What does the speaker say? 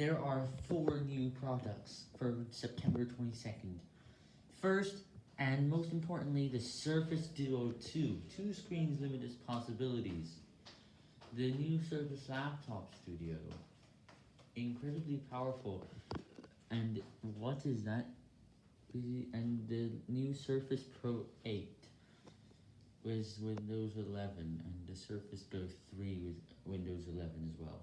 There are four new products for September 22nd. First, and most importantly, the Surface Duo 2. Two screens, limitless possibilities. The new Surface Laptop Studio. Incredibly powerful. And what is that? And the new Surface Pro 8 with Windows 11 and the Surface Go 3 with Windows 11 as well.